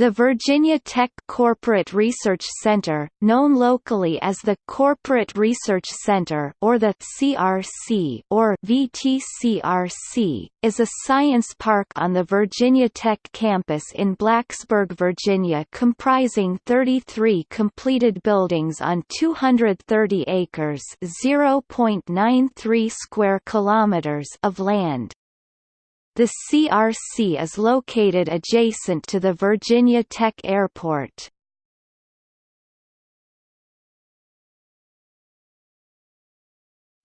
The Virginia Tech Corporate Research Center, known locally as the Corporate Research Center or the CRC or VTCRC, is a science park on the Virginia Tech campus in Blacksburg, Virginia comprising 33 completed buildings on 230 acres (0.93 square kilometers) of land. The CRC is located adjacent to the Virginia Tech Airport.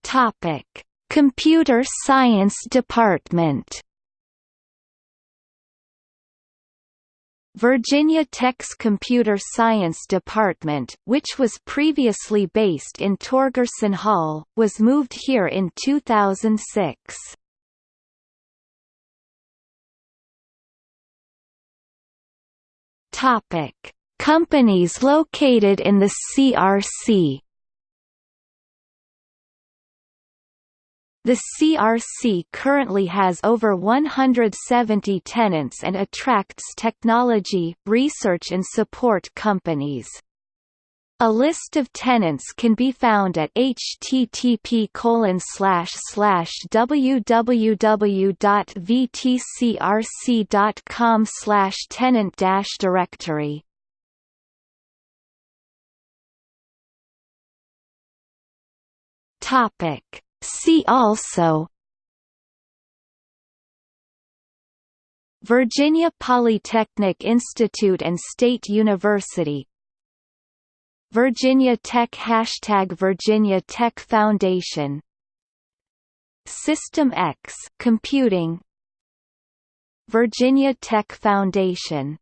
Topic: Computer Science Department. Virginia Tech's Computer Science Department, which was previously based in Torgersen Hall, was moved here in 2006. Topic: Companies located in the CRC. The CRC currently has over 170 tenants and attracts technology, research and support companies. A list of tenants can be found at http www.vtcrc.com tenant directory. Topic See also Virginia Polytechnic Institute and State University Virginia Tech Hashtag Virginia Tech Foundation. System X Computing. Virginia Tech Foundation